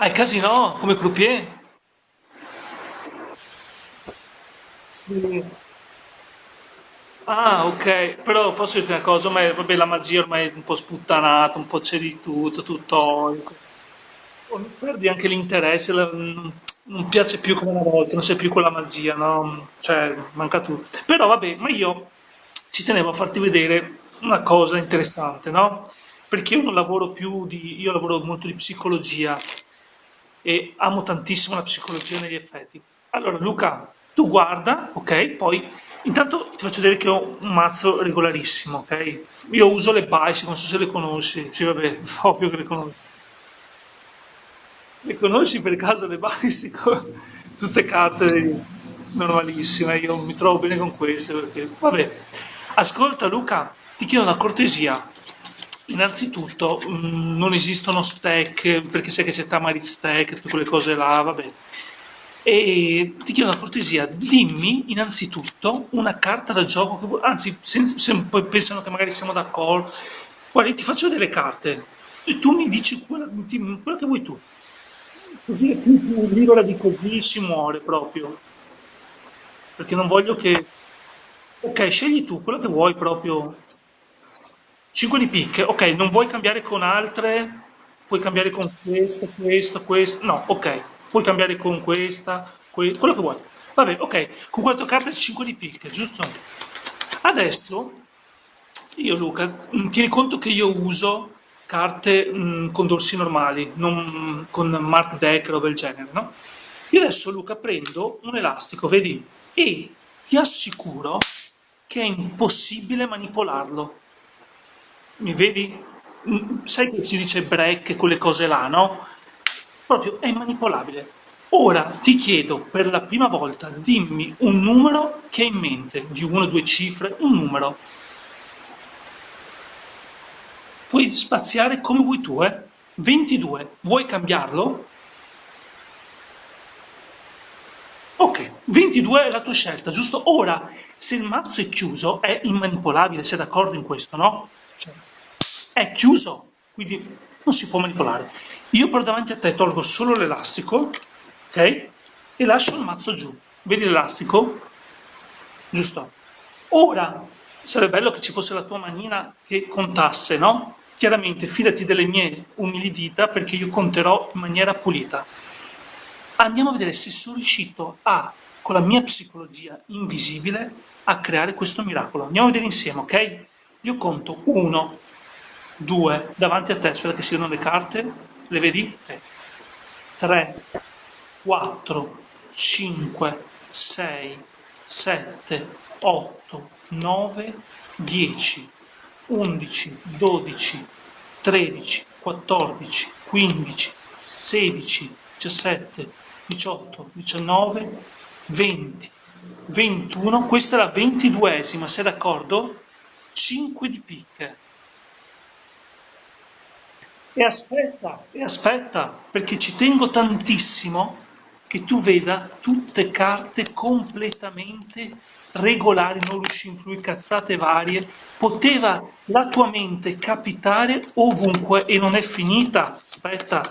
Al casino, come croupier? Sì. Ah, ok, però posso dirti una cosa, ma vabbè, la magia ormai è un po' sputtanata, un po' c'è di tutto, tutto. Perdi anche l'interesse, la- non non piace più come una volta, non c'è più quella magia, no? Cioè, manca tutto. Però vabbè, ma io ci tenevo a farti vedere una cosa interessante, no? Perché io non lavoro più di, io lavoro molto di psicologia e amo tantissimo la psicologia negli effetti. Allora, Luca, tu guarda, ok? Poi intanto ti faccio vedere che ho un mazzo regolarissimo, ok? Io uso le Bicycle, non so se le conosci. Sì, vabbè, ovvio che le conosci. Le conosci per caso le Bicycle? Tutte carte normalissime, io mi trovo bene con queste perché, vabbè. Ascolta Luca, ti chiedo una cortesia. Innanzitutto, mh, non esistono stack, perché sai che c'è Tamariz stack, tutte quelle cose là, vabbè. E ti chiedo una cortesia, dimmi innanzitutto una carta da gioco che vuoi, anzi, se, se poi pensano che magari siamo d'accordo, guarda, ti faccio delle carte e tu mi dici quella, ti- quella che vuoi tu. Così è più, più di così si muore proprio, perché non voglio che... Ok, scegli tu quello che vuoi proprio. 5 di picche, ok, non vuoi cambiare con altre? Puoi cambiare con questa, questa, questa. No, ok, puoi cambiare con questa, que- quello che vuoi. Vabbè, ok, con quattro carte 5 di picche, giusto? Adesso io, Luca, mh, tieni conto che io uso carte mh, con dorsi normali, non con mark deck, roba del genere, no? Io adesso, Luca, prendo un elastico, vedi? E ti assicuro che è impossibile manipolarlo. Mi vedi? Mm, Sai che si dice break quelle cose là, no? Proprio è immanipolabile. Ora ti chiedo per la prima volta, dimmi un numero che hai in mente, di una o due cifre, un numero. Puoi spaziare come vuoi tu, eh? 22. Vuoi cambiarlo? Ok, 22 è la tua scelta, giusto? Ora, se il mazzo è chiuso, è immanipolabile, sei d'accordo in questo, no? Cioè, è chiuso, quindi non si può manipolare. Io però davanti a te tolgo solo l'elastico, ok? E lascio il mazzo giù. Vedi l'elastico? Giusto? Ora, sarebbe bello che ci fosse la tua manina che contasse, no? Chiaramente fidati delle mie umili dita perché io conterò in maniera pulita. Andiamo a vedere se sono riuscito a, con la mia psicologia invisibile, a creare questo miracolo. Andiamo a vedere insieme, ok? Io conto 1, 2, davanti a te, aspetta che si vedono le carte, le vedi? Ok. 3, 4, 5, 6, 7, 8, 9, 10, 11, 12, 13, 14, 15, 16, 17, 18, 19, 20, 21. Questa è la ventiduesima, sei d'accordo? 5 di picche. E aspetta, e aspetta, perché ci tengo tantissimo che tu veda tutte carte completamente regolari, non ruscinflui, cazzate varie. Poteva la tua mente capitare ovunque e non è finita. Aspetta,